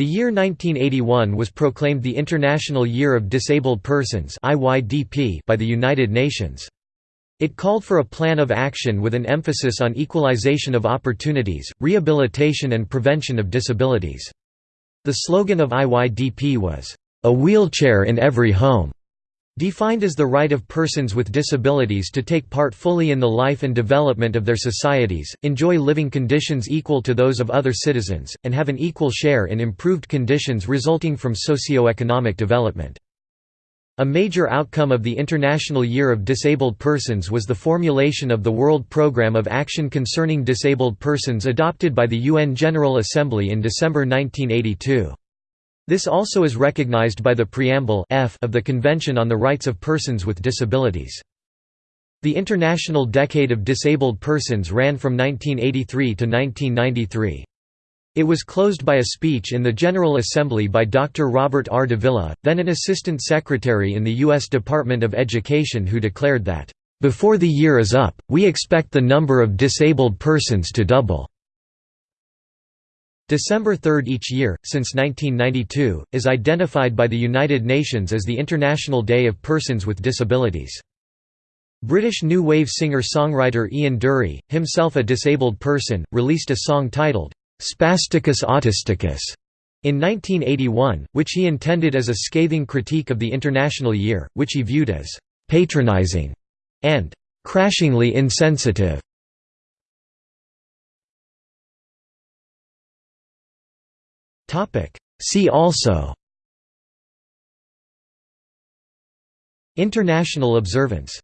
The year 1981 was proclaimed the International Year of Disabled Persons by the United Nations. It called for a plan of action with an emphasis on equalization of opportunities, rehabilitation and prevention of disabilities. The slogan of IYDP was, "...a wheelchair in every home." Defined as the right of persons with disabilities to take part fully in the life and development of their societies, enjoy living conditions equal to those of other citizens, and have an equal share in improved conditions resulting from socio-economic development. A major outcome of the International Year of Disabled Persons was the formulation of the World Programme of Action Concerning Disabled Persons adopted by the UN General Assembly in December 1982. This also is recognized by the Preamble F of the Convention on the Rights of Persons with Disabilities. The International Decade of Disabled Persons ran from 1983 to 1993. It was closed by a speech in the General Assembly by Dr. Robert R. Davila, then an Assistant Secretary in the U.S. Department of Education who declared that, "...before the year is up, we expect the number of disabled persons to double." December 3 each year, since 1992, is identified by the United Nations as the International Day of Persons with Disabilities. British new wave singer-songwriter Ian Dury, himself a disabled person, released a song titled, Spasticus Autisticus in 1981, which he intended as a scathing critique of the International Year, which he viewed as patronizing and crashingly insensitive. See also. International observance